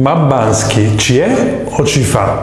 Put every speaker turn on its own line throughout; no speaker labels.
Ma Bansky ci è o ci fa?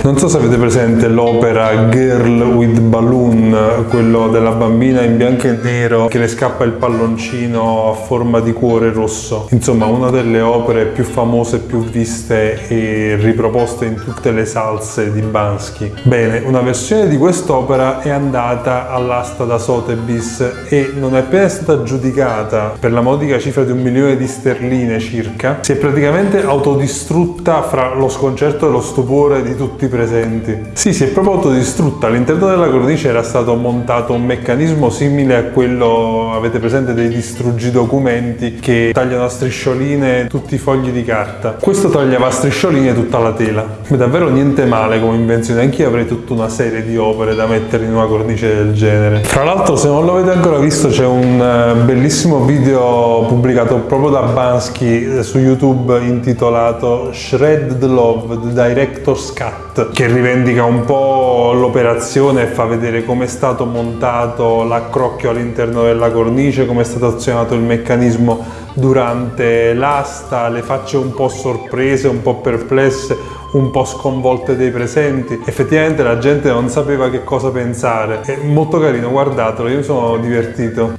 Non so se avete presente l'opera Girl with Balloon, quello della bambina in bianco e nero che le scappa il palloncino a forma di cuore rosso. Insomma, una delle opere più famose, più viste e riproposte in tutte le salse di Bansky. Bene, una versione di quest'opera è andata all'asta da Sotheby's e non è appena stata giudicata per la modica cifra di un milione di sterline circa, si è praticamente autodistrutta fra lo sconcerto e lo stupore di tutti i presenti. Sì, si è proprio autodistrutta. All'interno della cornice era stato montato un meccanismo simile a quello, avete presente, dei distruggi documenti che tagliano a striscioline tutti i fogli di carta. Questo tagliava a striscioline tutta la tela. È davvero niente male come invenzione. Anch'io avrei tutta una serie di opere da mettere in una cornice del genere. Tra l'altro, se non lo avete ancora visto, c'è un eh, bellissimo video pubblicato proprio da Bansky eh, su YouTube intitolato Shred the Love, The Director's Cut che rivendica un po' l'operazione e fa vedere come è stato montato l'accrocchio all'interno della cornice, come è stato azionato il meccanismo durante l'asta, le facce un po' sorprese, un po' perplesse, un po' sconvolte dei presenti. Effettivamente la gente non sapeva che cosa pensare. È molto carino, guardatelo, io mi sono divertito.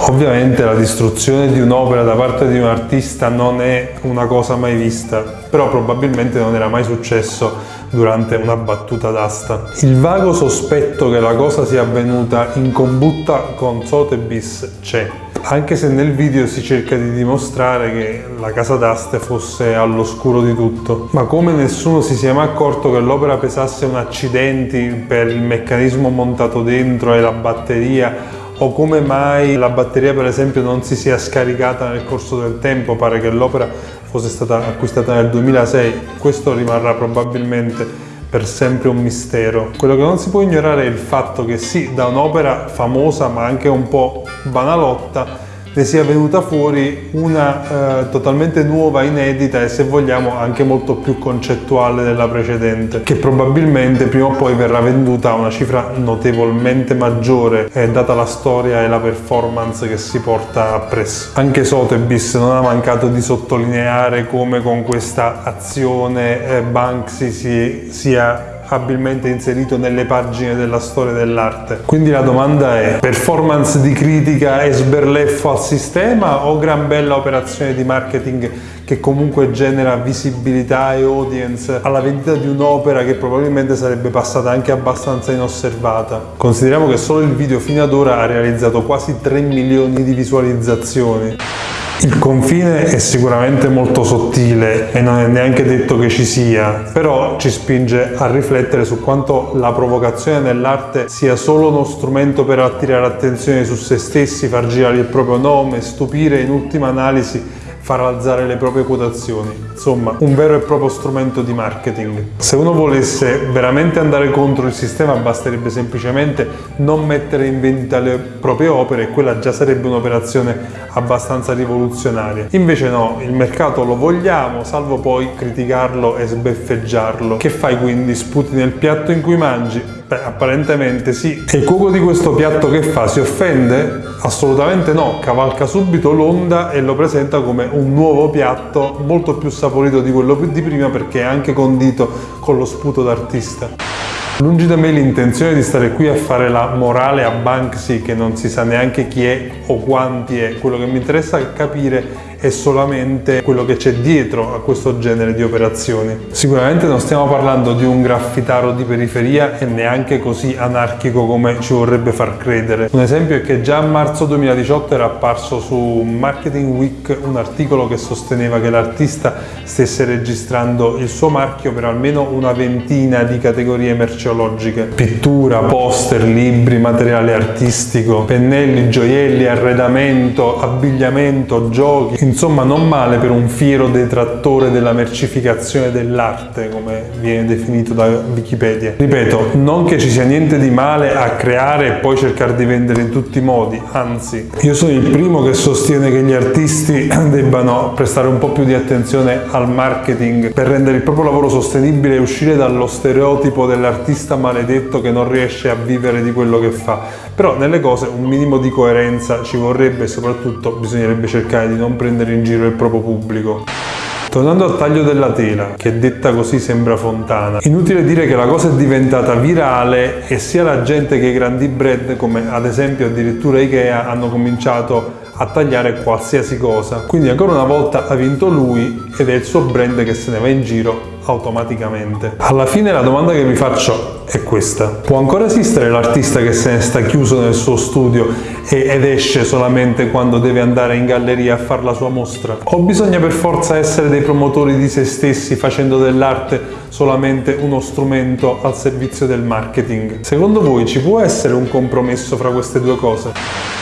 Ovviamente la distruzione di un'opera da parte di un artista non è una cosa mai vista, però probabilmente non era mai successo durante una battuta d'asta. Il vago sospetto che la cosa sia avvenuta in combutta con Sotheby's c'è, anche se nel video si cerca di dimostrare che la casa d'aste fosse all'oscuro di tutto. Ma come nessuno si sia mai accorto che l'opera pesasse un accidenti per il meccanismo montato dentro e la batteria o come mai la batteria per esempio non si sia scaricata nel corso del tempo, pare che l'opera fosse stata acquistata nel 2006, questo rimarrà probabilmente per sempre un mistero. Quello che non si può ignorare è il fatto che sì, da un'opera famosa ma anche un po' banalotta, ne sia venuta fuori una eh, totalmente nuova, inedita e se vogliamo anche molto più concettuale della precedente, che probabilmente prima o poi verrà venduta a una cifra notevolmente maggiore, eh, data la storia e la performance che si porta appresso. Anche Sotheby's non ha mancato di sottolineare come con questa azione eh, Banksy si, sia abilmente inserito nelle pagine della storia dell'arte. Quindi la domanda è performance di critica e sberleffo al sistema o gran bella operazione di marketing che comunque genera visibilità e audience alla vendita di un'opera che probabilmente sarebbe passata anche abbastanza inosservata. Consideriamo che solo il video fino ad ora ha realizzato quasi 3 milioni di visualizzazioni. Il confine è sicuramente molto sottile e non è neanche detto che ci sia, però ci spinge a riflettere su quanto la provocazione nell'arte sia solo uno strumento per attirare attenzione su se stessi, far girare il proprio nome, stupire in ultima analisi far alzare le proprie quotazioni. Insomma, un vero e proprio strumento di marketing. Se uno volesse veramente andare contro il sistema basterebbe semplicemente non mettere in vendita le proprie opere e quella già sarebbe un'operazione abbastanza rivoluzionaria. Invece no, il mercato lo vogliamo, salvo poi criticarlo e sbeffeggiarlo. Che fai quindi? Sputi nel piatto in cui mangi? Beh, apparentemente sì. E il cuoco di questo piatto che fa? Si offende? Assolutamente no, cavalca subito l'onda e lo presenta come un nuovo piatto molto più saporito di quello di prima perché è anche condito con lo sputo d'artista. Lungi da me l'intenzione di stare qui a fare la morale a Banksy che non si sa neanche chi è o quanti è, quello che mi interessa capire è solamente quello che c'è dietro a questo genere di operazioni. Sicuramente non stiamo parlando di un graffitaro di periferia e neanche così anarchico come ci vorrebbe far credere. Un esempio è che già a marzo 2018 era apparso su Marketing Week un articolo che sosteneva che l'artista stesse registrando il suo marchio per almeno una ventina di categorie merceologiche. Pittura, poster, libri, materiale artistico, pennelli, gioielli, arredamento, abbigliamento, giochi, Insomma, non male per un fiero detrattore della mercificazione dell'arte, come viene definito da Wikipedia. Ripeto, non che ci sia niente di male a creare e poi cercare di vendere in tutti i modi, anzi, io sono il primo che sostiene che gli artisti debbano prestare un po' più di attenzione al marketing per rendere il proprio lavoro sostenibile e uscire dallo stereotipo dell'artista maledetto che non riesce a vivere di quello che fa. Però nelle cose un minimo di coerenza ci vorrebbe e soprattutto bisognerebbe cercare di non prendere in giro il proprio pubblico. Tornando al taglio della tela, che detta così sembra fontana, inutile dire che la cosa è diventata virale e sia la gente che i grandi brand, come ad esempio addirittura Ikea, hanno cominciato a tagliare qualsiasi cosa. Quindi ancora una volta ha vinto lui ed è il suo brand che se ne va in giro automaticamente. Alla fine la domanda che vi faccio è questa. Può ancora esistere l'artista che se ne sta chiuso nel suo studio ed esce solamente quando deve andare in galleria a fare la sua mostra? O bisogna per forza essere dei promotori di se stessi facendo dell'arte solamente uno strumento al servizio del marketing? Secondo voi ci può essere un compromesso fra queste due cose?